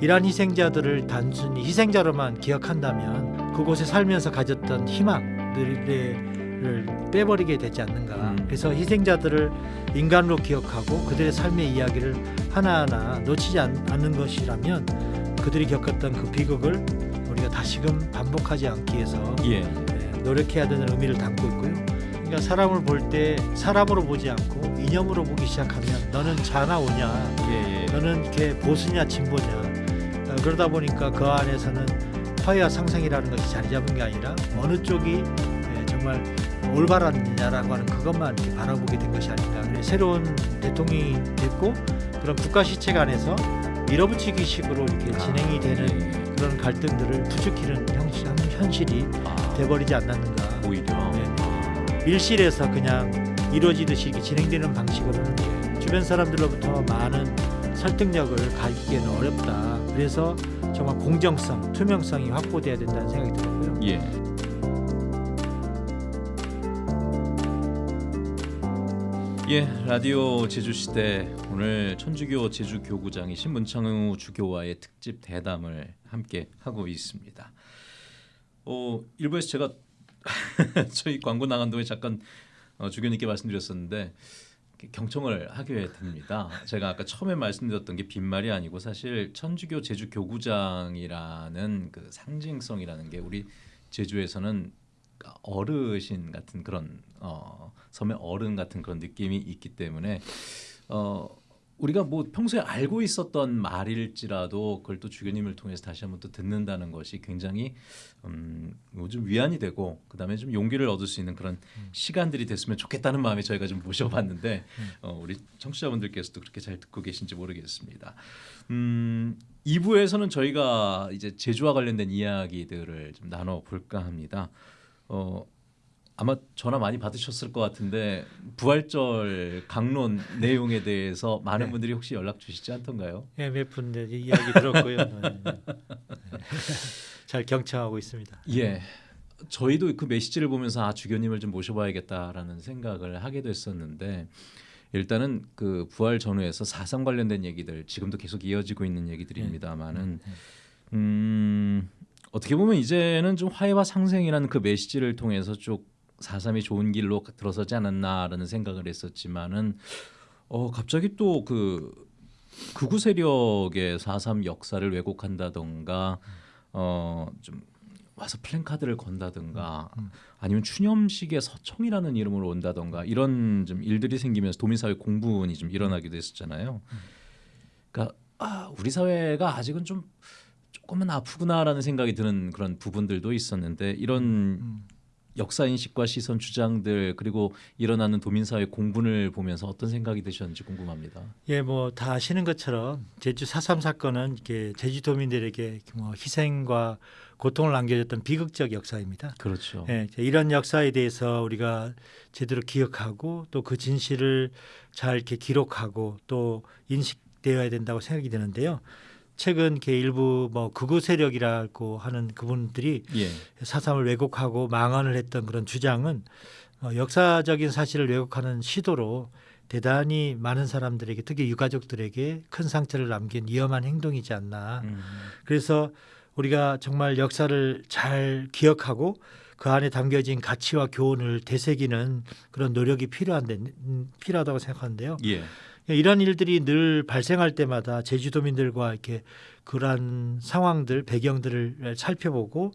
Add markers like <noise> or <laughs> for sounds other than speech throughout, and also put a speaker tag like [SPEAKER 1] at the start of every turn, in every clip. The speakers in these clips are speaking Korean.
[SPEAKER 1] 이러한 희생자들을 단순히 희생자로만 기억한다면 그곳에 살면서 가졌던 희망들을 빼버리게 되지 않는가.
[SPEAKER 2] 음.
[SPEAKER 1] 그래서 희생자들을 인간으로 기억하고 그들의 삶의 이야기를 하나하나 놓치지 않, 않는 것이라면 그들이 겪었던 그 비극을 우리가 다시금 반복하지 않기 위해서
[SPEAKER 2] 예.
[SPEAKER 1] 네, 노력해야 되는 의미를 담고 있고요. 그러니까 사람을 볼 때 사람으로 보지 않고 이념으로 보기 시작하면 너는 자나 오냐,
[SPEAKER 2] 예, 예.
[SPEAKER 1] 너는 이렇게 보수냐 진보냐. 어, 그러다 보니까 그 안에서는 화해와 상생이라는 것이 자리 잡은 게 아니라 어느 쪽이 예, 정말 올바랐느냐라고 하는 그것만 바라보게 된 것이 아닌가. 새로운 대통령이 됐고 그런 국가 시책 안에서 밀어붙이기 식으로 이렇게 진행이 되는
[SPEAKER 2] 예.
[SPEAKER 1] 그런 갈등들을 부추기는 형식, 현실이
[SPEAKER 2] 아,
[SPEAKER 1] 돼버리지 않았는가.
[SPEAKER 2] 오히려
[SPEAKER 1] 네. 밀실에서 그냥 이루어지듯이 진행되는 방식으로는 주변 사람들로부터 많은 설득력을 가기에는 어렵다. 그래서 정말 공정성, 투명성이 확보돼야 된다는 생각이 들었고요.
[SPEAKER 2] 예. 예, 라디오 제주시대 오늘 천주교 제주교구장이신 문창우 주교와의 특집 대담을 함께 하고 있습니다. 어, 일부에서 제가 <laughs> 저희 광고 나간 동에 잠깐 어, 주교님께 말씀드렸었는데 경청을 하게 됩니다. 제가 아까 처음에 말씀드렸던 게 빈말이 아니고 사실 천주교 제주 교구장이라는 그 상징성이라는 게 우리 제주에서는 어르신 같은 그런 어, 섬의 어른 같은 그런 느낌이 있기 때문에 어, 우리가 뭐 평소에 알고 있었던 말일지라도 그걸 또 주교님을 통해서 다시 한번 또 듣는다는 것이 굉장히 음, 뭐좀 위안이 되고 그다음에 좀 용기를 얻을 수 있는 그런 시간들이 됐으면 좋겠다는 마음에 저희가 좀 모셔봤는데 어, 우리 청취자분들께서도 그렇게 잘 듣고 계신지 모르겠습니다. 음, 2부에서는 저희가 이제 제주와 관련된 이야기들을 좀 나눠 볼까 합니다. 어, 아마 전화 많이 받으셨을 것 같은데 부활절 강론 <laughs> 내용에 대해서 많은
[SPEAKER 1] 네.
[SPEAKER 2] 분들이 혹시 연락 주시지 않던가요?
[SPEAKER 1] 예, 몇 분들 이야기 들었고요. 네. <laughs> 잘 경청하고 있습니다.
[SPEAKER 2] 예. 저희도 그 메시지를 보면서 아 주교님을 좀 모셔봐야겠다라는 생각을 하게 됐었는데 일단은 그 부활 전후에서 사상 관련된 얘기들 지금도 계속 이어지고 있는 얘기들입니다만은 음, 어떻게 보면 이제는 좀 화해와 상생이라는 그 메시지를 통해서 쭉 사삼이 좋은 길로 들어서지 않았나라는 생각을 했었지만은 어 갑자기 또그 극우 세력의 사삼 역사를 왜곡한다던가 어좀 와서 플랜카드를 건다든가
[SPEAKER 1] 음.
[SPEAKER 2] 아니면 추념식에 서청이라는 이름으로 온다던가 이런 좀 일들이 생기면서 도민사회 공분이 좀 일어나기도 했었잖아요. 그러니까 아, 우리 사회가 아직은 좀 조금은 아프구나라는 생각이 드는 그런 부분들도 있었는데 이런
[SPEAKER 1] 음.
[SPEAKER 2] 역사 인식과 시선 주장들 그리고 일어나는 도민 사회 공분을 보면서 어떤 생각이 드셨는지 궁금합니다.
[SPEAKER 1] 예, 뭐 다 아시는 것처럼 제주 4.3 사건은 이렇게 제주도민들에게 뭐 희생과 고통을 남겨줬던 비극적 역사입니다.
[SPEAKER 2] 그렇죠.
[SPEAKER 1] 예, 이런 역사에 대해서 우리가 제대로 기억하고 또 그 진실을 잘 이렇게 기록하고 또 인식되어야 된다고 생각이 드는데요. 최근 이렇게 일부 뭐 극우 세력이라고 하는 그분들이
[SPEAKER 2] 예.
[SPEAKER 1] 사삼을 왜곡하고 망언을 했던 그런 주장은 어, 역사적인 사실을 왜곡하는 시도로 대단히 많은 사람들에게 특히 유가족들에게 큰 상처를 남긴 위험한 행동이지 않나.
[SPEAKER 2] 음,
[SPEAKER 1] 그래서 우리가 정말 역사를 잘 기억하고 그 안에 담겨진 가치와 교훈을 되새기는 그런 노력이 필요한데 음, 필요하다고 생각하는데요.
[SPEAKER 2] 예.
[SPEAKER 1] 이런 일들이 늘 발생할 때마다 제주도민들과 이렇게 그러한 상황들 배경들을 살펴보고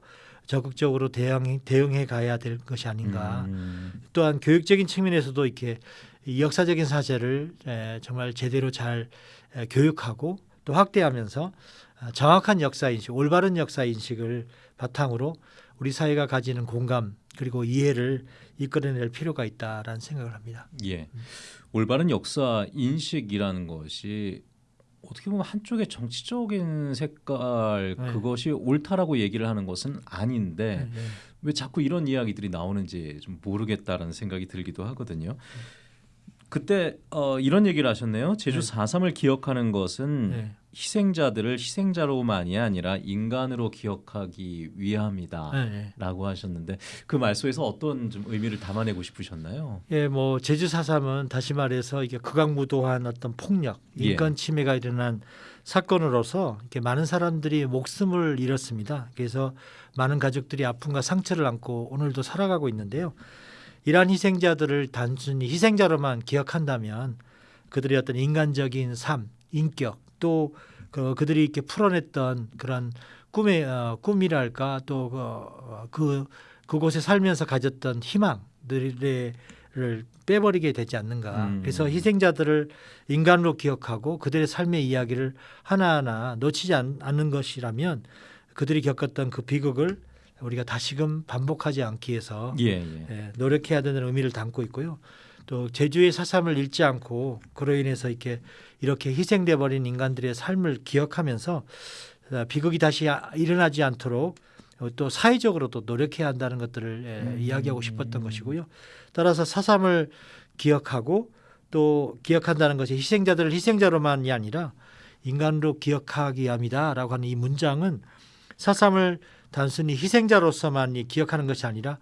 [SPEAKER 1] 적극적으로 대응 대응해 가야 될 것이 아닌가.
[SPEAKER 2] 음,
[SPEAKER 1] 또한 교육적인 측면에서도 이렇게 이 역사적인 사실을 에, 정말 제대로 잘 에, 교육하고 또 확대하면서 아, 정확한 역사 인식, 올바른 역사 인식을 바탕으로 우리 사회가 가지는 공감 그리고 이해를 이끌어낼 필요가 있다라는 생각을 합니다.
[SPEAKER 2] 예. 올바른 역사 인식이라는 것이 어떻게 보면 한쪽의 정치적인 색깔
[SPEAKER 1] 네.
[SPEAKER 2] 그것이 옳다라고 얘기를 하는 것은 아닌데
[SPEAKER 1] 네.
[SPEAKER 2] 왜 자꾸 이런 이야기들이 나오는지 좀 모르겠다라는 생각이 들기도 하거든요. 그때 어, 이런 얘기를 하셨네요. 제주
[SPEAKER 1] 네.
[SPEAKER 2] 4.3을 기억하는 것은
[SPEAKER 1] 네.
[SPEAKER 2] 희생자들을 희생자로만이 아니라 인간으로 기억하기 위함이다라고
[SPEAKER 1] 네, 네.
[SPEAKER 2] 하셨는데 그 말씀에서 어떤 좀 의미를 담아내고 싶으셨나요?
[SPEAKER 1] 예, 뭐 제주 4.3은 다시 말해서 이게 극악무도한 어떤 폭력,
[SPEAKER 2] 예.
[SPEAKER 1] 인권 침해가 일어난 사건으로서 이렇게 많은 사람들이 목숨을 잃었습니다. 그래서 많은 가족들이 아픔과 상처를 안고 오늘도 살아가고 있는데요. 이러한 희생자들을 단순히 희생자로만 기억한다면 그들의 어떤 인간적인 삶, 인격 또 그, 그들이 이렇게 풀어냈던 그런 꿈의 어, 꿈이랄까 또그 어, 그, 그곳에 살면서 가졌던 희망들을 빼버리게 되지 않는가.
[SPEAKER 2] 음.
[SPEAKER 1] 그래서 희생자들을 인간으로 기억하고 그들의 삶의 이야기를 하나하나 놓치지 않, 않는 것이라면 그들이 겪었던 그 비극을 우리가 다시금 반복하지 않기 위해서
[SPEAKER 2] 예, 예.
[SPEAKER 1] 예, 노력해야 되는 의미를 담고 있고요. 또 제주의 사삼을 잃지 않고 그로 인해서 이렇게 이렇게 희생돼 버린 인간들의 삶을 기억하면서 어, 비극이 다시 아- 일어나지 않도록 어, 또 사회적으로도 노력해야 한다는 것들을 예,
[SPEAKER 2] 음.
[SPEAKER 1] 이야기하고 싶었던 것이고요. 따라서 사삼을 기억하고 또 기억한다는 것이 희생자들을 희생자로만이 아니라 인간으로 기억하기 위함이다라고 하는 이 문장은 사삼을 단순히 희생자로서만 이 기억하는 것이 아니라 아,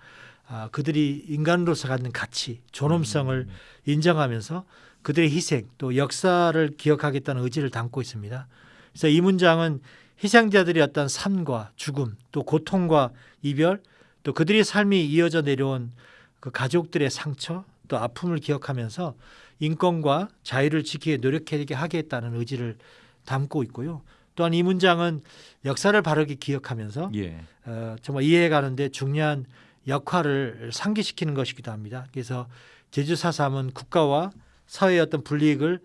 [SPEAKER 1] 그들이 인간으로서 갖는 가치, 존엄성을 인정하면서 그들의 희생 또 역사를 기억하겠다는 의지를 담고 있습니다. 그래서 이 문장은 희생자들의 어떤 삶과 죽음 또 고통과 이별 또 그들의 삶이 이어져 내려온 그 가족들의 상처 또 아픔을 기억하면서 인권과 자유를 지키게 노력하게 하겠다는 의지를 담고 있고요. 또한 이 문장은 역사를 바르게 기억하면서
[SPEAKER 2] 예.
[SPEAKER 1] 어, 정말 이해해 가는데 중요한 역할을 상기시키는 것이기도 합니다. 그래서 제주 사삼은 국가와 사회의 어떤 불이익을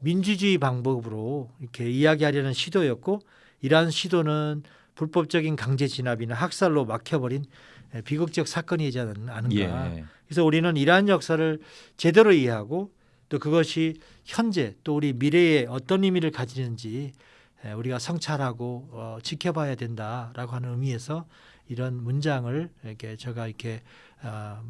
[SPEAKER 1] 민주주의 방법으로 이렇게 이야기하려는 시도였고 이러한 시도는 불법적인 강제 진압이나 학살로 막혀버린 에, 비극적 사건이지 않- 않은가.
[SPEAKER 2] 예.
[SPEAKER 1] 그래서 우리는 이러한 역사를 제대로 이해하고 또 그것이 현재 또 우리 미래에 어떤 의미를 가지는지 에, 우리가 성찰하고 어, 지켜봐야 된다라고 하는 의미에서 이런 문장을 이렇게 제가 이렇게 어,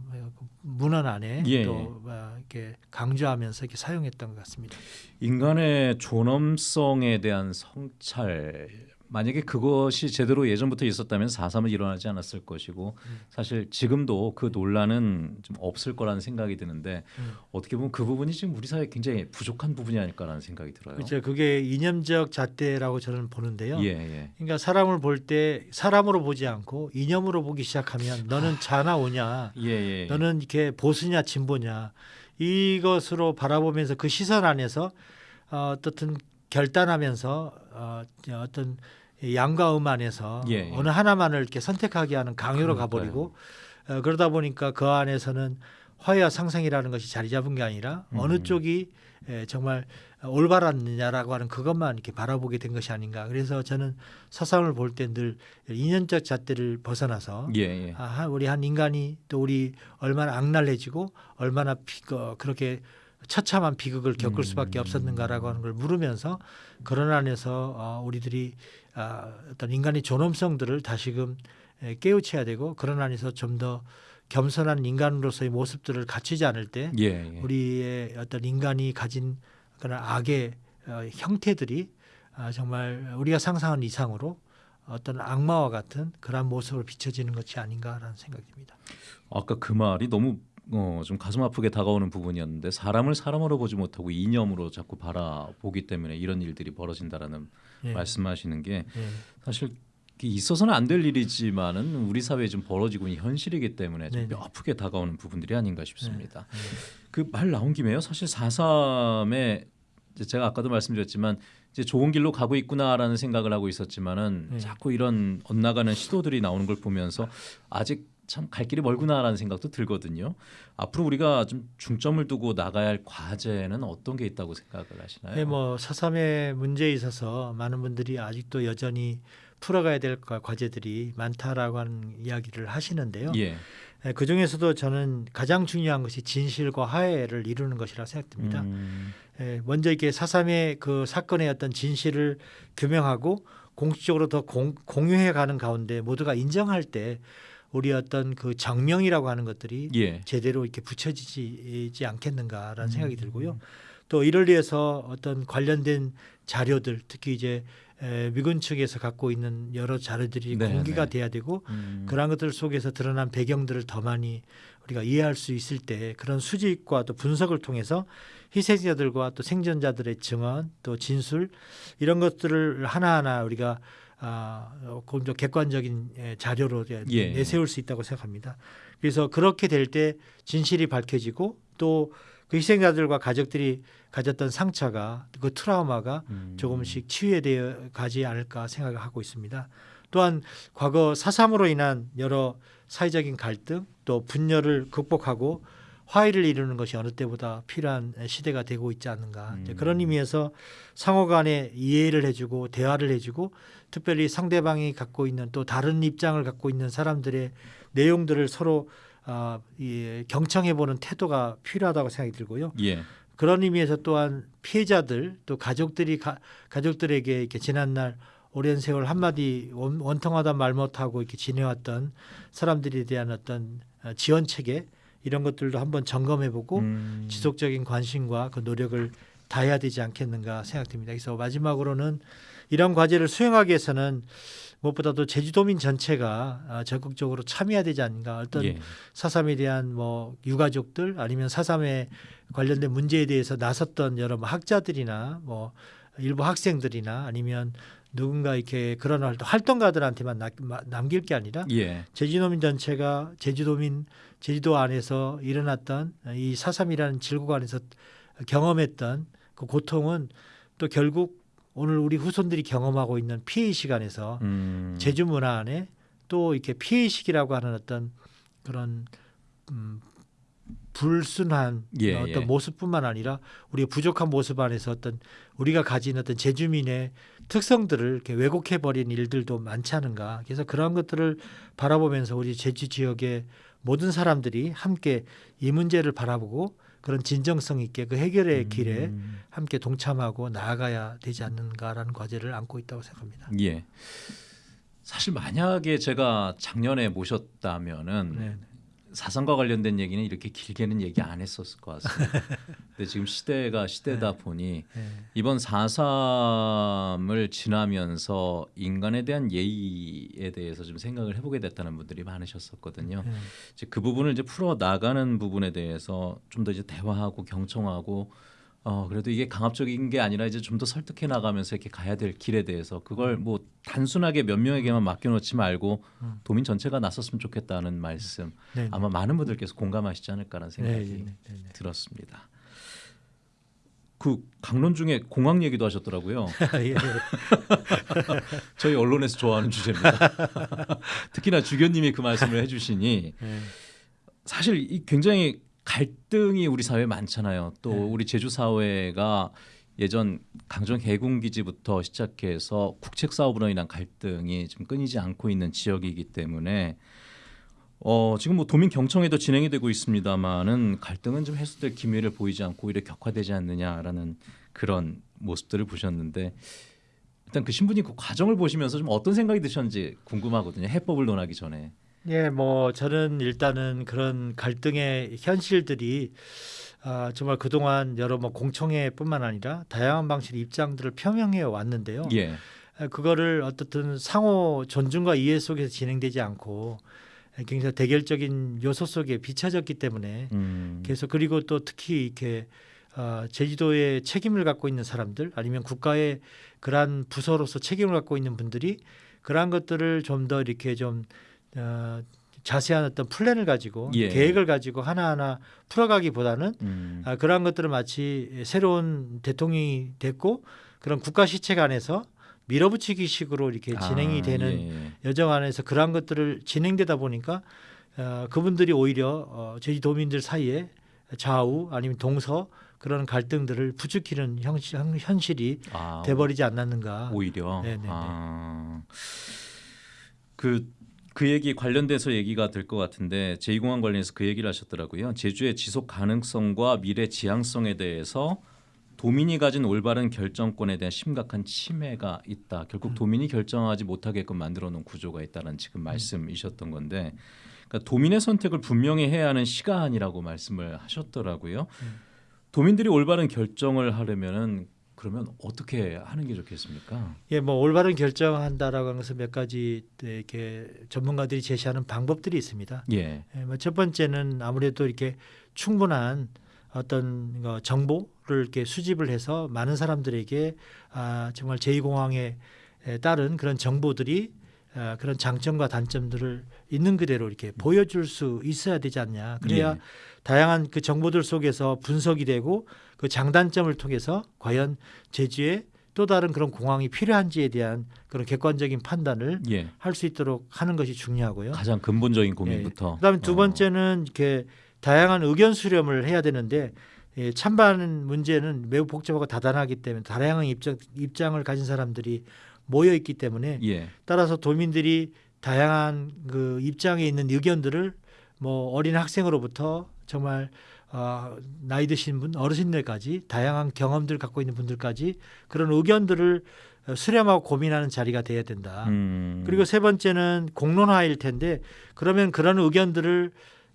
[SPEAKER 1] 문헌 안에
[SPEAKER 2] 예,
[SPEAKER 1] 또 어, 이렇게 강조하면서 이렇게 사용했던 것 같습니다.
[SPEAKER 2] 인간의 존엄성에 대한 성찰 만약에 그것이 제대로 예전부터 있었다면 4.3은 일어나지 않았을 것이고
[SPEAKER 1] 음.
[SPEAKER 2] 사실 지금도 그 논란은 좀 없을 거라는 생각이 드는데
[SPEAKER 1] 음.
[SPEAKER 2] 어떻게 보면 그 부분이 지금 우리 사회에 굉장히 부족한 부분이 아닐까라는 생각이 들어요.
[SPEAKER 1] 그렇죠. 그게 이념적 잣대라고 저는 보는데요.
[SPEAKER 2] 예, 예.
[SPEAKER 1] 그러니까 사람을 볼 때 사람으로 보지 않고 이념으로 보기 시작하면 너는 자나 오냐
[SPEAKER 2] 예, 예.
[SPEAKER 1] 너는 이렇게 보수냐 진보냐 이것으로 바라보면서 그 시선 안에서 어, 어떻든 결단하면서 어, 어떤 양과 음 안에서
[SPEAKER 2] 예, 예.
[SPEAKER 1] 어느 하나만을 이렇게 선택하게 하는 강요로
[SPEAKER 2] 그러니까요.
[SPEAKER 1] 가버리고 어, 그러다 보니까 그 안에서는 화해와 상생이라는 것이 자리 잡은 게 아니라 어느
[SPEAKER 2] 음.
[SPEAKER 1] 쪽이 에, 정말 올바랐느냐라고 하는 그것만 이렇게 바라보게 된 것이 아닌가. 그래서 저는 사상을 볼 때 늘 인연적 잣대를 벗어나서
[SPEAKER 2] 예, 예.
[SPEAKER 1] 아, 한- 우리 한 인간이 또 우리 얼마나 악랄해지고 얼마나 비, 어, 그렇게 처참한 비극을 겪을 수밖에
[SPEAKER 2] 음.
[SPEAKER 1] 없었는가라고 하는 걸 물으면서 그런 안에서 어, 우리들이 아, 어떤 인간의 존엄성들을 다시금 에, 깨우쳐야 되고 그런 안에서 좀 더 겸손한 인간으로서의 모습들을 갖추지 않을 때
[SPEAKER 2] 예, 예.
[SPEAKER 1] 우리의 어떤 인간이 가진 그런 악의 어, 형태들이 아, 정말 우리가 상상한 이상으로 어떤 악마와 같은 그런 모습으로 비춰지는 것이 아닌가라는 생각이 듭니다.
[SPEAKER 2] 아까 그 말이 너무 어, 좀 가슴 아프게 다가오는 부분이었는데 사람을 사람으로 보지 못하고 이념으로 자꾸 바라보기 때문에 이런 일들이 벌어진다라는
[SPEAKER 1] 예.
[SPEAKER 2] 말씀하시는 게
[SPEAKER 1] 예.
[SPEAKER 2] 사실 있어서는 안 될 일이지만은 우리 사회에 좀 벌어지고 있는 현실이기 때문에 좀 아프게 다가오는 부분들이 아닌가 싶습니다.
[SPEAKER 1] 네.
[SPEAKER 2] 그말 나온 김에요. 사실 4.3에 제가 아까도 말씀드렸지만 이제 좋은 길로 가고 있구나라는 생각을 하고 있었지만은
[SPEAKER 1] 네.
[SPEAKER 2] 자꾸 이런 엇나가는 시도들이 나오는 걸 보면서 아직 참 갈 길이 멀구나라는 생각도 들거든요. 앞으로 우리가 좀 중점을 두고 나가야 할 과제는 어떤 게 있다고 생각을 하시나요?
[SPEAKER 1] 네, 뭐 사삼의 문제에 있어서 많은 분들이 아직도 여전히 풀어가야 될 과- 과제들이 많다라고 하는 이야기를 하시는데요.
[SPEAKER 2] 예.
[SPEAKER 1] 예, 그 중에서도 저는 가장 중요한 것이 진실과 화해를 이루는 것이라 생각됩니다.
[SPEAKER 2] 음,
[SPEAKER 1] 예, 먼저 이렇게 사삼의 그 사건의 어떤 진실을 규명하고 공식적으로 더 공, 공유해 가는 가운데 모두가 인정할 때 우리 어떤 그 정명이라고 하는 것들이
[SPEAKER 2] 예.
[SPEAKER 1] 제대로 이렇게 붙여지지 않겠는가라는 생각이
[SPEAKER 2] 음.
[SPEAKER 1] 들고요. 또 이를 위해서 어떤 관련된 자료들 특히 이제 에, 미군 측에서 갖고 있는 여러 자료들이
[SPEAKER 2] 네,
[SPEAKER 1] 공개가
[SPEAKER 2] 네.
[SPEAKER 1] 돼야 되고
[SPEAKER 2] 음.
[SPEAKER 1] 그러한 것들 속에서 드러난 배경들을 더 많이 우리가 이해할 수 있을 때 그런 수집과 또 분석을 통해서 희생자들과 또 생존자들의 증언 또 진술 이런 것들을 하나하나 우리가 아, 어, 좀 객관적인 예, 자료로 이제
[SPEAKER 2] 예.
[SPEAKER 1] 내세울 수 있다고 생각합니다. 그래서 그렇게 될 때 진실이 밝혀지고 또 그 희생자들과 가족들이 가졌던 상처가 그 트라우마가
[SPEAKER 2] 음.
[SPEAKER 1] 조금씩 치유되어 가지 않을까 생각하고 있습니다. 또한 과거 사삼으로 인한 여러 사회적인 갈등 또 분열을 극복하고 화해를 이루는 것이 어느 때보다 필요한 시대가 되고 있지 않는가
[SPEAKER 2] 음.
[SPEAKER 1] 그런 의미에서 상호 간에 이해를 해주고 대화를 해주고 특별히 상대방이 갖고 있는 또 다른 입장을 갖고 있는 사람들의 내용들을 서로 아, 이, 경청해보는 태도가 필요하다고 생각이 들고요.
[SPEAKER 2] 예.
[SPEAKER 1] 그런 의미에서 또한 피해자들 또 가족들이 가, 가족들에게 이렇게 지난날 오랜 세월 한마디 원, 원통하다 말 못하고 이렇게 지내왔던 사람들에 대한 어떤 어, 지원 체계 이런 것들도 한번 점검해보고
[SPEAKER 2] 음.
[SPEAKER 1] 지속적인 관심과 그 노력을 다해야 되지 않겠는가 생각됩니다. 그래서 마지막으로는 이런 과제를 수행하기 위해서는 무엇보다도 제주도민 전체가 아, 적극적으로 참여해야 되지 않는가 어떤
[SPEAKER 2] 예.
[SPEAKER 1] 사삼에 대한 뭐 유가족들 아니면 사삼에 관련된 문제에 대해서 나섰던 여러 뭐 학자들이나 뭐 일부 학생들이나 아니면 누군가 이렇게 그런 활동, 활동가들한테만 나- 마- 남길 게 아니라
[SPEAKER 2] 예.
[SPEAKER 1] 제주도민 전체가 제주도민 제주도 안에서 일어났던 이 사삼이라는 질곡 안에서 경험했던 그 고통은 또 결국 오늘 우리 후손들이 경험하고 있는 피해 시간에서
[SPEAKER 2] 음.
[SPEAKER 1] 제주 문화 안에 또 이렇게 피해의식이라고 하는 어떤 그런 음, 불순한
[SPEAKER 2] 예,
[SPEAKER 1] 어떤
[SPEAKER 2] 예.
[SPEAKER 1] 모습뿐만 아니라 우리의 부족한 모습 안에서 어떤 우리가 가진 어떤 제주민의 특성들을 이렇게 왜곡해 버린 일들도 많지 않은가. 그래서 그러한 것들을 바라보면서 우리 제주 지역의 모든 사람들이 함께 이 문제를 바라보고 그런 진정성 있게 그 해결의 길에
[SPEAKER 2] 음.
[SPEAKER 1] 함께 동참하고 나아가야 되지 않는가라는 과제를 안고 있다고 생각합니다.
[SPEAKER 2] 예. 사실 만약에 제가 작년에 모셨다면은
[SPEAKER 1] 네.
[SPEAKER 2] 사상과 관련된 얘기는 이렇게 길게는 얘기 안 했었을 것 같습니다. 근데 지금 시대가 시대다 보니
[SPEAKER 1] 네.
[SPEAKER 2] 이번 4.3을 지나면서 인간에 대한 예의에 대해서 좀 생각을 해보게 됐다는 분들이 많으셨었거든요.
[SPEAKER 1] 네.
[SPEAKER 2] 이제 그 부분을 이제 풀어 나가는 부분에 대해서 좀 더 이제 대화하고 경청하고 어 그래도 이게 강압적인 게 아니라 이제 좀 더 설득해 나가면서 이렇게 가야 될 길에 대해서 그걸 뭐 단순하게 몇 명에게만 맡겨놓지 말고
[SPEAKER 1] 음.
[SPEAKER 2] 도민 전체가 나섰으면 좋겠다는 말씀
[SPEAKER 1] 네.
[SPEAKER 2] 아마 많은 분들께서 공감하시지 않을까라는 생각이
[SPEAKER 1] 네, 네, 네, 네.
[SPEAKER 2] 들었습니다. 그 강론 중에 공항 얘기도 하셨더라고요. <laughs>
[SPEAKER 1] 예, 예. <laughs>
[SPEAKER 2] 저희 언론에서 좋아하는 주제입니다. <laughs> 특히나 주교님이 그 말씀을 해주시니
[SPEAKER 1] 예.
[SPEAKER 2] 사실 이 굉장히 갈등이 우리 사회에 많잖아요. 또
[SPEAKER 1] 네.
[SPEAKER 2] 우리 제주 사회가 예전 강정 해군 기지부터 시작해서 국책 사업으로 인한 갈등이 지금 끊이지 않고 있는 지역이기 때문에 어 지금 뭐 도민 경청회도 진행이 되고 있습니다만은 갈등은 좀 해소될 기미를 보이지 않고 오히려 격화되지 않느냐라는 그런 모습들을 보셨는데 일단 그 신부님 그 과정을 보시면서 좀 어떤 생각이 드셨는지 궁금하거든요. 해법을 논하기 전에.
[SPEAKER 1] 예, 뭐 저는 일단은 그런 갈등의 현실들이 아, 정말 그동안 여러 뭐 공청회뿐만 아니라 다양한 방식의 입장들을 표명해 왔는데요.
[SPEAKER 2] 예.
[SPEAKER 1] 아, 그거를 어떻든 상호 존중과 이해 속에서 진행되지 않고 굉장히 대결적인 요소 속에 비춰졌기 때문에
[SPEAKER 2] 음.
[SPEAKER 1] 그래서 그리고 또 특히 이렇게 어, 제주도의 책임을 갖고 있는 사람들 아니면 국가의 그러한 부서로서 책임을 갖고 있는 분들이 그러한 것들을 좀 더 이렇게 좀 어, 자세한 어떤 플랜을 가지고
[SPEAKER 2] 예.
[SPEAKER 1] 계획을 가지고 하나하나 풀어가기보다는
[SPEAKER 2] 음.
[SPEAKER 1] 아, 그러한 것들을 마치 새로운 대통령이 됐고 그런 국가 시책 안에서 밀어붙이기 식으로 이렇게 진행이
[SPEAKER 2] 아,
[SPEAKER 1] 되는
[SPEAKER 2] 예.
[SPEAKER 1] 여정 안에서 그러한 것들을 진행되다 보니까 어, 그분들이 오히려 어, 제주도민들 사이에 좌우 아니면 동서 그런 갈등들을 부추기는 형시, 형- 현실 이
[SPEAKER 2] 아,
[SPEAKER 1] 돼버리지 않았는가.
[SPEAKER 2] 오히려
[SPEAKER 1] 네네네.
[SPEAKER 2] 아, 그, 그 얘기 관련돼서 얘기가 될 것 같은데 제2공항 관련해서 그 얘기를 하셨더라고요. 제주의 지속 가능성과 미래 지향성에 대해서 도민이 가진 올바른 결정권에 대한 심각한 침해가 있다. 결국
[SPEAKER 1] 음.
[SPEAKER 2] 도민이 결정하지 못하게끔 만들어 놓은 구조가 있다는
[SPEAKER 1] 음.
[SPEAKER 2] 지금 말씀이셨던 건데 그러니까 도민의 선택을 분명히 해야 하는 시간이라고 말씀을 하셨더라고요.
[SPEAKER 1] 음.
[SPEAKER 2] 도민들이 올바른 결정을 하려면은 그러면 어떻게 하는 게 좋겠습니까?
[SPEAKER 1] 예, 뭐 올바른 결정한다라고 하는 것은 몇 가지 이렇게 전문가들이 제시하는 방법들이 있습니다.
[SPEAKER 2] 예.
[SPEAKER 1] 예, 뭐첫 번째는 아무래도 이렇게 충분한 어떤 어, 정보를 이렇게 수집을 해서 많은 사람들에게 아, 정말 제2공항에 따른 그런 정보들이 아, 그런 장점과 단점들을 있는 그대로 이렇게 보여줄 수 있어야 되지 않냐. 그래야
[SPEAKER 2] 예.
[SPEAKER 1] 다양한 그 정보들 속에서 분석이 되고 그 장단점을 통해서 과연 제주에 또 다른 그런 공항이 필요한지에 대한 그런 객관적인 판단을
[SPEAKER 2] 예.
[SPEAKER 1] 할수 있도록 하는 것이 중요하고요.
[SPEAKER 2] 가장 근본적인 고민부터.
[SPEAKER 1] 그다음에 두
[SPEAKER 2] 어.
[SPEAKER 1] 번째는 이렇게 다양한 의견 수렴을 해야 되는데 예, 찬반 문제는 매우 복잡하고 다단하기 때문에 다양한 입장 입장을 가진 사람들이 모여 있기 때문에
[SPEAKER 2] 예.
[SPEAKER 1] 따라서 도민들이 다양한 그 입장에 있는 의견들을 뭐 어린 학생으로부터 정말 어, 나이 드신 분 어르신들까지 다양한 경험들 갖고 있는 분들까지 그런 의견들을 어, 수렴하고 고민하는 자리가 돼야 된다.
[SPEAKER 2] 음.
[SPEAKER 1] 그리고 세 번째는 공론화일 텐데 그러면 그런 의견들을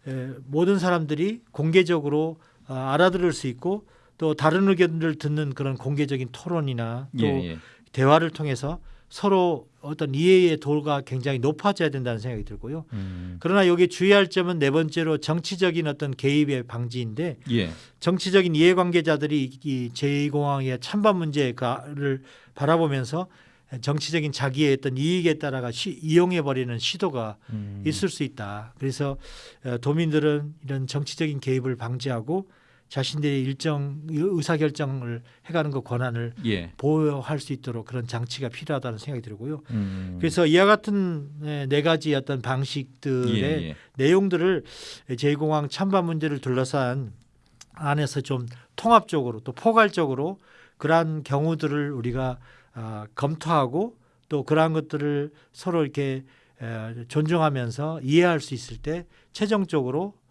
[SPEAKER 1] 에, 모든 사람들이 공개적으로 어, 알아들을 수 있고 또 다른 의견들을 듣는 그런 공개적인 토론이나 또
[SPEAKER 2] 예, 예.
[SPEAKER 1] 대화를 통해서 서로 어떤 이해의 도가 굉장히 높아져야 된다는 생각이 들고요.
[SPEAKER 2] 음.
[SPEAKER 1] 그러나 여기 주의할 점은 네 번째로 정치적인 어떤 개입의 방지인데
[SPEAKER 2] 예.
[SPEAKER 1] 정치적인 이해관계자들이 이 제2공항의 찬반 문제를 바라보면서 정치적인 자기의 어떤 이익에 따라가 시, 이용해 버리는 시도가
[SPEAKER 2] 음.
[SPEAKER 1] 있을 수 있다. 그래서 어, 도민들은 이런 정치적인 개입을 방지하고 자신들의 일정 의사 결정을 해가는 그 권한을
[SPEAKER 2] 예.
[SPEAKER 1] 보호할 수 있도록 그런 장치가 필요하다는 생각이 들고요.
[SPEAKER 2] 음.
[SPEAKER 1] 그래서 이와 같은 에, 네 가지 어떤 방식들의
[SPEAKER 2] 예, 예.
[SPEAKER 1] 내용들을 제2공항 찬반 문제를 둘러싼 안에서 좀 통합적으로 또 포괄적으로 그러한 경우들을 우리가 아, 검토하고 또 그러한 것들을 서로 이렇게 에, 존중하면서 이해할 수 있을 때 최종적으로 어,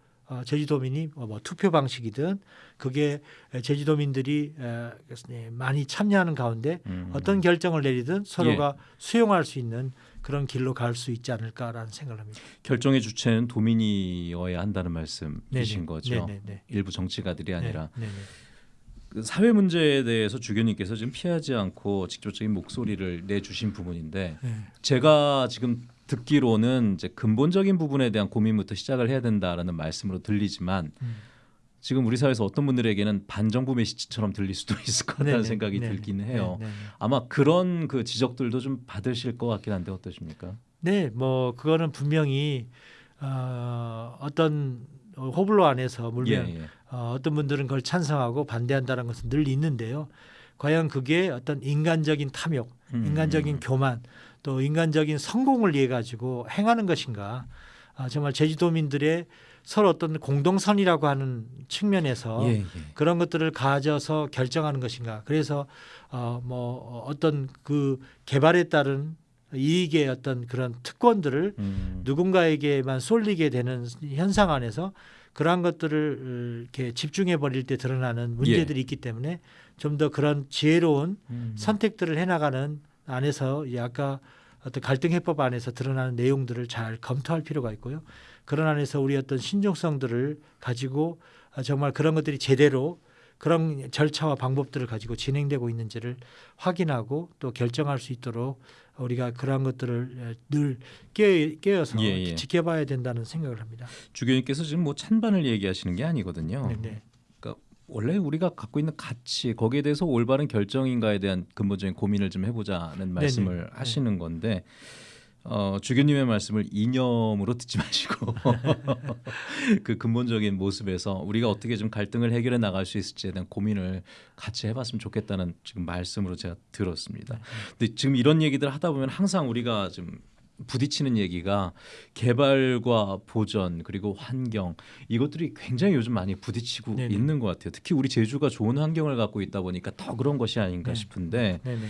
[SPEAKER 1] 제주도민이 뭐, 뭐 투표 방식이든 그게 제주도민들이 에, 예, 많이 참여하는 가운데
[SPEAKER 2] 음.
[SPEAKER 1] 어떤 결정을 내리든 서로가 수용할 수 있는 그런 길로 갈 수 있지 않을까라는 생각을 합니다.
[SPEAKER 2] 결정의 주체는 도민이어야 한다는 말씀이신
[SPEAKER 1] 네네.
[SPEAKER 2] 거죠.
[SPEAKER 1] 네네네.
[SPEAKER 2] 일부 정치가들이 아니라
[SPEAKER 1] 네, 네네.
[SPEAKER 2] 그 사회 문제에 대해서 주교님께서 지금 피하지 않고 직접적인 목소리를 내주신 부분인데
[SPEAKER 1] 네.
[SPEAKER 2] 제가 지금 듣기로는 이제 근본적인 부분에 대한 고민부터 시작을 해야 된다라는 말씀으로 들리지만
[SPEAKER 1] 음.
[SPEAKER 2] 지금 우리 사회에서 어떤 분들에게는 반정부 메시지처럼 들릴 수도 <laughs> 있을 것 같다는
[SPEAKER 1] 네네.
[SPEAKER 2] 생각이
[SPEAKER 1] 네네.
[SPEAKER 2] 들기는 해요.
[SPEAKER 1] 네네.
[SPEAKER 2] 아마 그런 그 지적들도 좀 받으실 것 같긴 한데 어떠십니까?
[SPEAKER 1] 네, 뭐 그거는 분명히 어, 어떤 호불호 안에서 물면
[SPEAKER 2] 예, 예.
[SPEAKER 1] 어, 어떤 분들은 그걸 찬성하고 반대한다는 것은 늘 있는데요. 과연 그게 어떤 인간적인 탐욕,
[SPEAKER 2] 음.
[SPEAKER 1] 인간적인 교만, 또 인간적인 성공을 위해 가지고 행하는 것인가? 아, 정말 제주도민들의 서로 어떤 공동선이라고 하는 측면에서
[SPEAKER 2] 예, 예.
[SPEAKER 1] 그런 것들을 가져서 결정하는 것인가? 그래서 어, 뭐 어떤 그 개발에 따른 이익의 어떤 그런 특권들을
[SPEAKER 2] 음.
[SPEAKER 1] 누군가에게만 쏠리게 되는 현상 안에서 그러한 것들을 이렇게 집중해 버릴 때 드러나는 문제들이 있기 때문에 좀 더 그런 지혜로운
[SPEAKER 2] 음.
[SPEAKER 1] 선택들을 해나가는 안에서 이 아까 어떤 갈등 해법 안에서 드러나는 내용들을 잘 검토할 필요가 있고요. 그런 안에서 우리 어떤 신중성들을 가지고 아, 정말 그런 것들이 제대로 그런 절차와 방법들을 가지고 진행되고 있는지를 확인하고 또 결정할 수 있도록 우리가 그러한 것들을 늘 깨, 깨어서
[SPEAKER 2] 예, 예.
[SPEAKER 1] 지켜봐야 된다는 생각을 합니다.
[SPEAKER 2] 주교님께서 지금 뭐 찬반을 얘기하시는 게 아니거든요.
[SPEAKER 1] 네, 네.
[SPEAKER 2] 원래 우리가 갖고 있는 가치 거기에 대해서 올바른 결정인가에 대한 근본적인 고민을 좀 해보자는 말씀을
[SPEAKER 1] 네네.
[SPEAKER 2] 하시는 건데 어, 주교님의 말씀을 이념으로 듣지 <laughs> 마시고 <laughs> 그 근본적인 모습에서 우리가 어떻게 좀 갈등을 해결해 나갈 수 있을지에 대한 고민을 같이 해봤으면 좋겠다는 지금 말씀으로 제가 들었습니다. 근데 지금 이런 얘기들 하다 보면 항상 우리가 좀 부딪히는 얘기가 개발과 보전 그리고 환경 이것들이 굉장히 요즘 많이 부딪히고
[SPEAKER 1] 네네.
[SPEAKER 2] 있는 것 같아요. 특히 우리 제주가 좋은 환경을 갖고 있다 보니까 더 그런 것이 아닌가
[SPEAKER 1] 네.
[SPEAKER 2] 싶은데
[SPEAKER 1] 네, 네.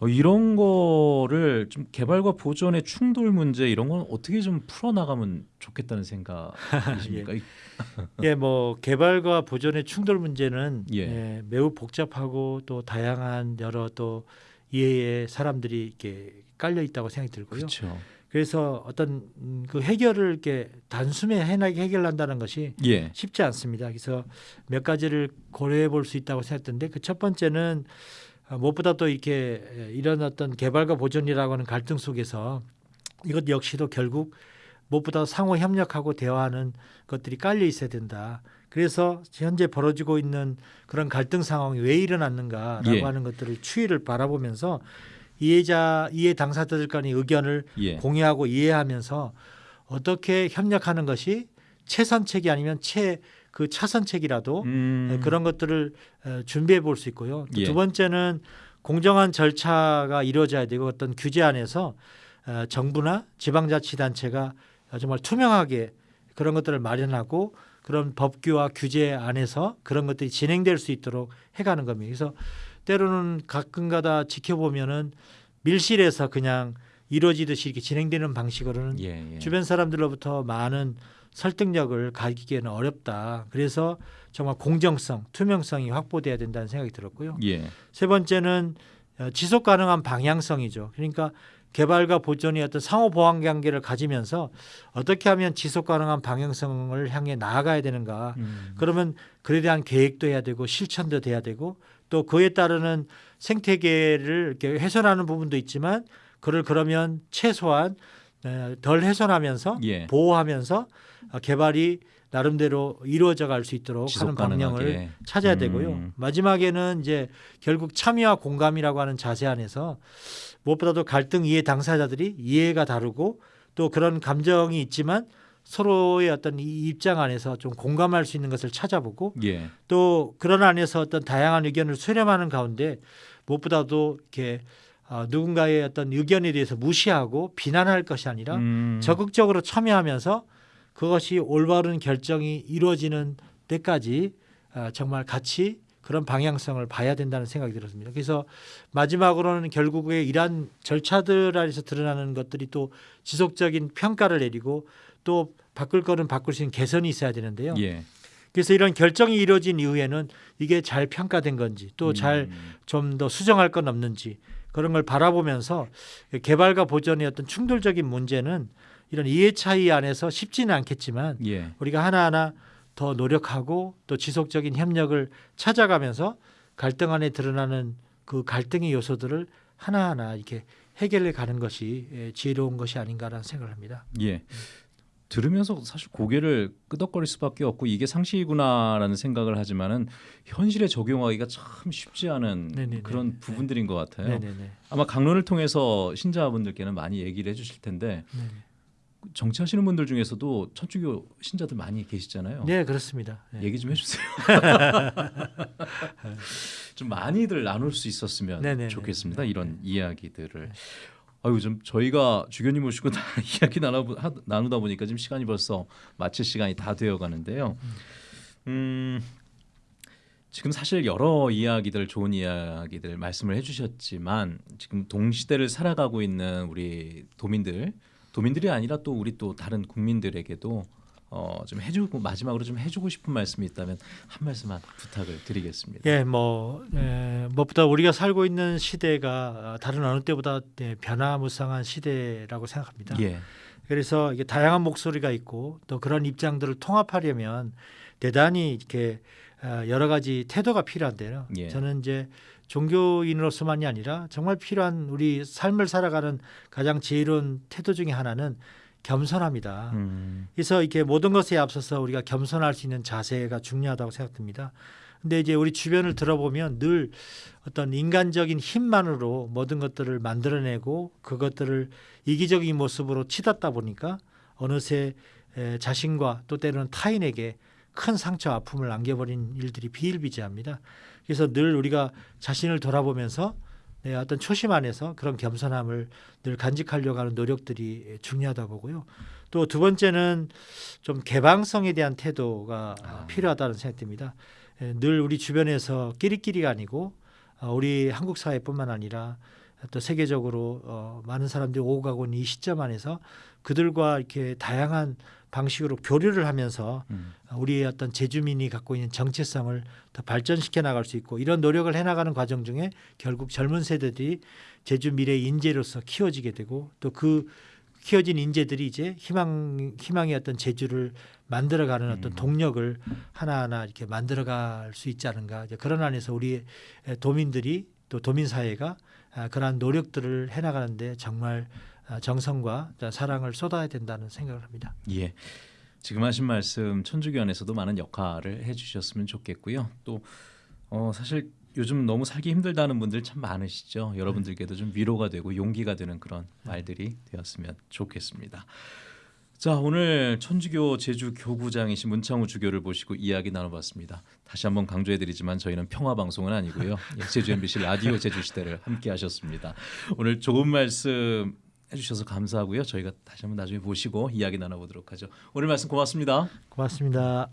[SPEAKER 2] 어, 이런 거를 좀 개발과 보전의 충돌 문제 이런 건 어떻게 좀 풀어 나가면 좋겠다는 생각이십니까? <laughs> 이-
[SPEAKER 1] 예, 뭐 개발과 보존의 충돌 문제는
[SPEAKER 2] 예.
[SPEAKER 1] 예, 매우 복잡하고 또 다양한 여러 또 이해의 사람들이 이렇게 깔려 있다고 생각이 들고요.
[SPEAKER 2] 그렇죠.
[SPEAKER 1] 그래서 어떤 음, 그 해결을 이렇게 단숨에 해나게 해결한다는 것이
[SPEAKER 2] 예.
[SPEAKER 1] 쉽지 않습니다. 그래서 몇 가지를 고려해 볼 수 있다고 생각했는데 그 첫 번째는 어, 무엇보다 또 이렇게 이런 어떤 개발과 보존이라고 하는 갈등 속에서 이것 역시도 결국 무엇보다 상호 협력하고 대화하는 것들이 깔려 있어야 된다. 그래서 현재 벌어지고 있는 그런 갈등 상황이 왜 일어났는가라고
[SPEAKER 2] 예.
[SPEAKER 1] 하는 것들을 추이를 바라보면서 이해자 이해 당사자들 간의 의견을
[SPEAKER 2] 예.
[SPEAKER 1] 공유하고 이해하면서 어떻게 협력하는 것이 최선책이 아니면 최 그 차선책이라도
[SPEAKER 2] 음.
[SPEAKER 1] 네, 그런 것들을 어, 준비해 볼 수 있고요. 또
[SPEAKER 2] 예.
[SPEAKER 1] 두 번째는 공정한 절차가 이루어져야 되고 어떤 규제 안에서 어, 정부나 지방자치단체가 정말 투명하게 그런 것들을 마련하고 그런 법규와 규제 안에서 그런 것들이 진행될 수 있도록 해가는 겁니다. 그래서 때로는 가끔가다 지켜보면은 밀실에서 그냥 이루어지듯이 이렇게 진행되는 방식으로는
[SPEAKER 2] 예, 예.
[SPEAKER 1] 주변 사람들로부터 많은 설득력을 가기기에는 어렵다. 그래서 정말 공정성, 투명성이 확보돼야 된다는 생각이 들었고요.
[SPEAKER 2] 예.
[SPEAKER 1] 세 번째는 어, 지속 가능한 방향성이죠. 그러니까 개발과 보존의 어떤 상호 보완 관계를 가지면서 어떻게 하면 지속 가능한 방향성을 향해 나아가야 되는가.
[SPEAKER 2] 음.
[SPEAKER 1] 그러면 그에 대한 계획도 해야 되고 실천도 돼야 되고 또 그에 따르는 생태계를 이렇게 훼손하는 부분도 있지만 그를 그러면 최소한 에, 덜 훼손하면서
[SPEAKER 2] 예.
[SPEAKER 1] 보호하면서 어, 개발이 나름대로 이루어져 갈 수 있도록 하는 방향을
[SPEAKER 2] 가능하게.
[SPEAKER 1] 찾아야
[SPEAKER 2] 음.
[SPEAKER 1] 되고요. 마지막에는 이제 결국 참여와 공감이라고 하는 자세 안에서 무엇보다도 갈등 이해 당사자들이 이해가 다르고 또 그런 감정이 있지만 서로의 어떤 이 입장 안에서 좀 공감할 수 있는 것을 찾아보고
[SPEAKER 2] 예.
[SPEAKER 1] 또 그런 안에서 어떤 다양한 의견을 수렴하는 가운데 무엇보다도 이렇게 어, 누군가의 어떤 의견에 대해서 무시하고 비난할 것이 아니라
[SPEAKER 2] 음.
[SPEAKER 1] 적극적으로 참여하면서 그것이 올바른 결정이 이루어지는 때까지 어, 정말 같이 그런 방향성을 봐야 된다는 생각이 들었습니다. 그래서 마지막으로는 결국에 이러한 절차들 안에서 드러나는 것들이 또 지속적인 평가를 내리고 또 바꿀 거는 바꿀 수 있는 개선이 있어야 되는데요.
[SPEAKER 2] 예.
[SPEAKER 1] 그래서 이런 결정이 이루어진 이후에는 이게 잘 평가된 건지 또잘
[SPEAKER 2] 음.
[SPEAKER 1] 좀더 수정할 건 없는지 그런 걸 바라보면서 개발과 보존의 어떤 충돌적인 문제는 이런 이해 차이 안에서 쉽지는 않겠지만
[SPEAKER 2] 예.
[SPEAKER 1] 우리가 하나하나 더 노력하고 또 지속적인 협력을 찾아가면서 갈등 안에 드러나는 그 갈등의 요소들을 하나하나 이렇게 해결해 가는 것이 예, 지혜로운 것이 아닌가라는 생각을 합니다.
[SPEAKER 2] 예. 들으면서 사실 고개를 끄덕거릴 수밖에 없고 이게 상식이구나라는 생각을 하지만은 현실에 적용하기가 참 쉽지 않은
[SPEAKER 1] 네네네.
[SPEAKER 2] 그런
[SPEAKER 1] 네.
[SPEAKER 2] 부분들인 것 같아요.
[SPEAKER 1] 네네네.
[SPEAKER 2] 아마 강론을 통해서 신자분들께는 많이 얘기를 해주실 텐데
[SPEAKER 1] 네네.
[SPEAKER 2] 정치하시는 분들 중에서도 천주교 신자들 많이 계시잖아요.
[SPEAKER 1] 네 그렇습니다. 네.
[SPEAKER 2] 얘기 좀 해주세요. <laughs> 좀 많이들 나눌 수 있었으면
[SPEAKER 1] 네네네.
[SPEAKER 2] 좋겠습니다.
[SPEAKER 1] 네.
[SPEAKER 2] 이런 이야기들을. 아유 좀 저희가 주교님 모시고 다 <laughs> 이야기 나누, 하- 나누 다 보니까 지금 시간이 벌써 마칠 시간이 다 되어 가는데요. 음. 지금 사실 여러 이야기들 좋은 이야기들 말씀을 해주셨지만 지금 동시대를 살아가고 있는 우리 도민들 도민들이 아니라 또 우리 또 다른 국민들에게도 어, 좀 해주고 마지막으로 좀 해주고 싶은 말씀이 있다면 한 말씀만 부탁을 드리겠습니다.
[SPEAKER 1] 예, 뭐 에, 무엇보다 우리가 살고 있는 시대가 어, 다른 어느 때보다 네, 변화무쌍한 시대라고 생각합니다.
[SPEAKER 2] 예,
[SPEAKER 1] 그래서 이게 다양한 목소리가 있고 또 그런 입장들을 통합하려면 대단히 이렇게 어, 여러 가지 태도가 필요한데요.
[SPEAKER 2] 예.
[SPEAKER 1] 저는 이제 종교인으로서만이 아니라 정말 필요한 우리 삶을 살아가는 가장 지혜로운 태도 중에 하나는 겸손합니다.
[SPEAKER 2] 음,
[SPEAKER 1] 그래서 이렇게 모든 것에 앞서서 우리가 겸손할 수 있는 자세가 중요하다고 생각됩니다. 근데 이제 우리 주변을 들어보면 늘 어떤 인간적인 힘만으로 모든 것들을 만들어내고 그것들을 이기적인 모습으로 치닫다 보니까 어느새 에, 자신과 또 때로는 타인에게 큰 상처 아픔을 안겨버린 일들이 비일비재합니다. 그래서 늘 우리가 자신을 돌아보면서 내 어떤 초심 안에서 그런 겸손함을 늘 간직하려고 하는 노력들이 중요하다 보고요. 또 두 번째는 좀 개방성에 대한 태도가
[SPEAKER 2] 아.
[SPEAKER 1] 필요하다는 생각됩니다. 에, 늘 우리 주변에서 끼리끼리가 아니고 어, 우리 한국 사회뿐만 아니라 또 세계적으로 어, 많은 사람들이 오고 가고 있는 이 시점 안에서 그들과 이렇게 다양한 방식으로 교류를 하면서
[SPEAKER 2] 음,
[SPEAKER 1] 우리의 어떤 제주민이 갖고 있는 정체성을 더 발전시켜 나갈 수 있고 이런 노력을 해나가는 과정 중에 결국 젊은 세대들이 제주 미래 인재로서 키워지게 되고 또그 키워진 인재들이 이제 희망 희망의 어떤 제주를 만들어가는 어떤
[SPEAKER 2] 음.
[SPEAKER 1] 동력을 하나하나 이렇게 만들어갈 수 있지 않은가 그런 안에서 우리 도민들이 또 도민 사회가 아, 그러한 노력들을 해나가는데 정말 아, 정성과 사랑을 쏟아야 된다는 생각을 합니다.
[SPEAKER 2] 예. 지금 하신 말씀 천주교 안에서도 많은 역할을 해주셨으면 좋겠고요. 또 어, 사실 요즘 너무 살기 힘들다는 분들 참 많으시죠. 여러분들께도 좀 위로가 되고 용기가 되는 그런 말들이 되었으면 좋겠습니다. 자 오늘 천주교 제주 교구장이신 문창우 주교를 모시고 이야기 나눠봤습니다. 다시 한번 강조해드리지만 저희는 평화 방송은 아니고요. 예, <laughs> 제주 MBC 라디오 제주 시대를 함께하셨습니다. 오늘 좋은 말씀 해주셔서 감사하고요. 저희가 다시 한번 나중에 모시고 이야기 나눠보도록 하죠. 오늘 말씀 고맙습니다.
[SPEAKER 1] 고맙습니다.